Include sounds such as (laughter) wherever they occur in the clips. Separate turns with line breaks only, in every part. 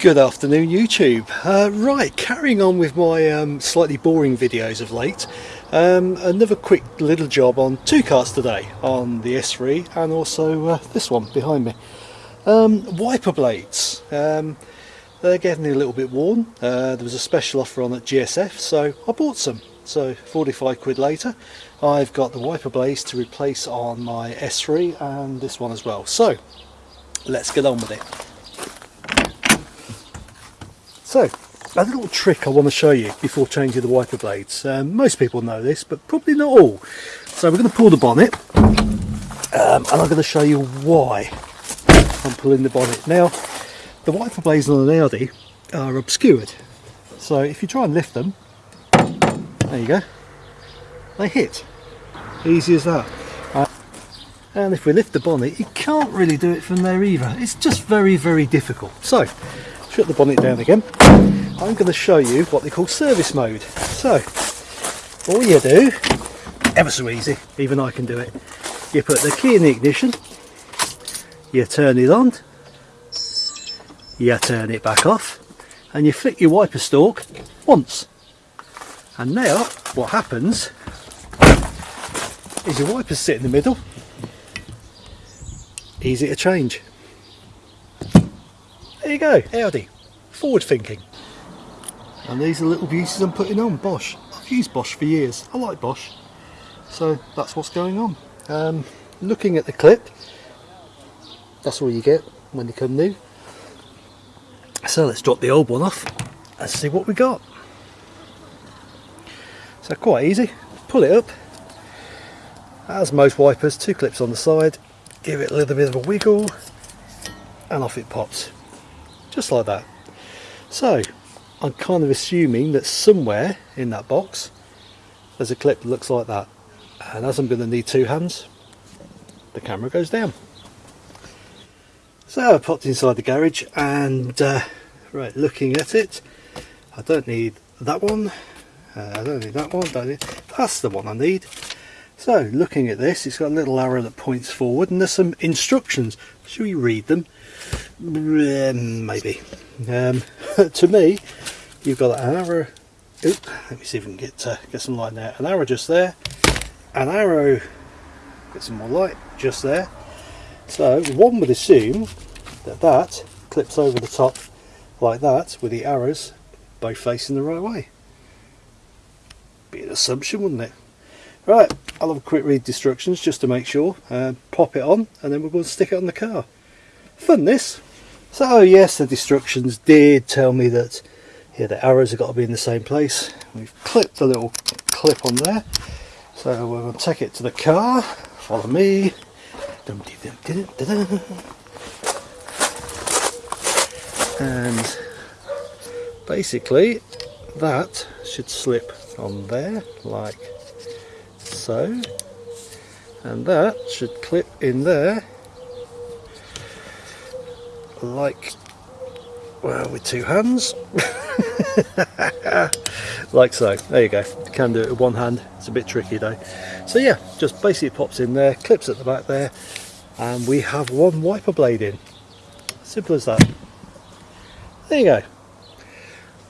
Good afternoon YouTube. Uh, right, carrying on with my um, slightly boring videos of late. Um, another quick little job on two cars today, on the S3 and also uh, this one behind me. Um, wiper blades. Um, they're getting a little bit worn. Uh, there was a special offer on at GSF so I bought some. So 45 quid later I've got the wiper blades to replace on my S3 and this one as well. So let's get on with it. So, a little trick I want to show you before changing the wiper blades. Um, most people know this, but probably not all. So we're going to pull the bonnet, um, and I'm going to show you why I'm pulling the bonnet. Now, the wiper blades on an Audi are obscured. So if you try and lift them, there you go, they hit. Easy as that. Uh, and if we lift the bonnet, you can't really do it from there either. It's just very, very difficult. So, shut the bonnet down again. I'm going to show you what they call service mode. So all you do ever so easy even I can do it. You put the key in the ignition you turn it on you turn it back off and you flick your wiper stalk once. And now what happens is your wipers sit in the middle. Easy to change there you go, Audi. Forward thinking. And these are little beauties I'm putting on, Bosch. I've used Bosch for years. I like Bosch. So that's what's going on. Um, looking at the clip, that's all you get when they come new. So let's drop the old one off and see what we got. So quite easy, pull it up, as most wipers, two clips on the side, give it a little bit of a wiggle and off it pops just like that. So I'm kind of assuming that somewhere in that box there's a clip that looks like that. And as I'm going to need two hands the camera goes down. So I popped inside the garage and uh, right looking at it I don't need that one. Uh, I don't need that one don't need, that's the one I need so looking at this it's got a little arrow that points forward and there's some instructions should we read them um, maybe. Um, (laughs) to me, you've got an arrow. Oop, let me see if we can get uh, get some light there. An arrow just there. An arrow. Get some more light just there. So one would assume that that clips over the top like that with the arrows both facing the right way. Be an assumption, wouldn't it? Right, I'll have a quick read instructions just to make sure. Uh, pop it on and then we're going to stick it on the car. Fun this! So yes, the instructions did tell me that yeah, the arrows have got to be in the same place. We've clipped the little clip on there. So we're going to take it to the car. Follow me. And basically that should slip on there like so. And that should clip in there. Like well with two hands. (laughs) Like so. There you go. You can do it with one hand. It's a bit tricky though. So yeah just basically pops in there clips at the back there and we have one wiper blade in. Simple as that. There you go.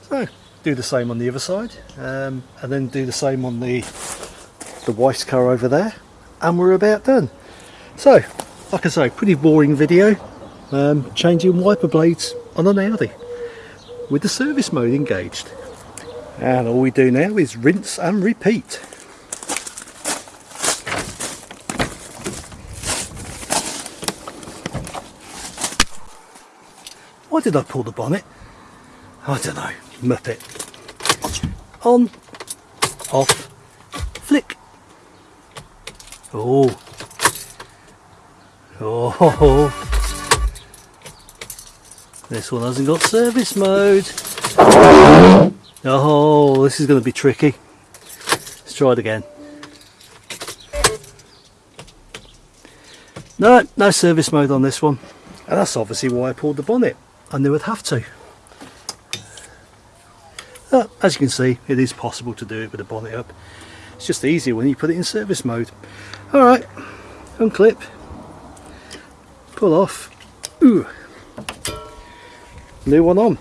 So do the same on the other side um, and then do the same on the the wife's car over there and we're about done. So like I say pretty boring video. Um, changing wiper blades on an Audi with the service mode engaged. And all we do now is rinse and repeat. Why did I pull the bonnet? I don't know, muppet. On off flick oh oh this one hasn't got service mode. Oh, this is going to be tricky. Let's try it again. No, no service mode on this one. And that's obviously why I pulled the bonnet. I knew I'd have to. Uh, as you can see, it is possible to do it with the bonnet up. It's just easier when you put it in service mode. Alright, unclip, pull off. Ooh new one on.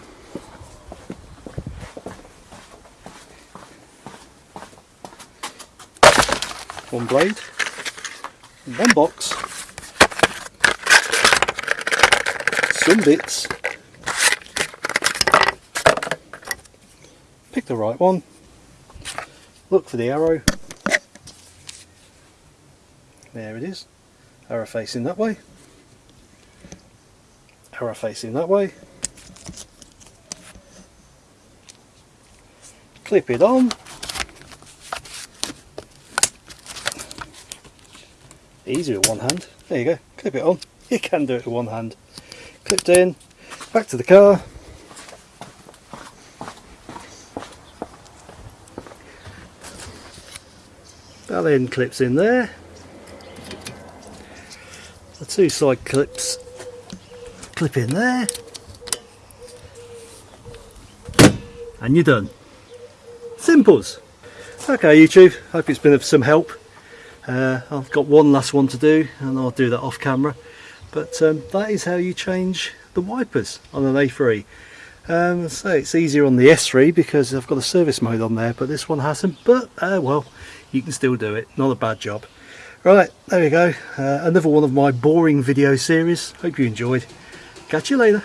One blade, one box, some bits, pick the right one, look for the arrow, there it is, arrow facing that way, arrow facing that way, clip it on, easy with one hand, there you go, clip it on, (laughs) you can do it with one hand, clipped in, back to the car, that end clips in there, the two side clips clip in there, and you're done. Simples. Okay YouTube, hope it's been of some help. Uh, I've got one last one to do and I'll do that off camera. But um, that is how you change the wipers on an A3. Um, so it's easier on the S3 because I've got a service mode on there but this one hasn't. But uh, well, you can still do it. Not a bad job. Right, there we go. Uh, another one of my boring video series. Hope you enjoyed. Catch you later.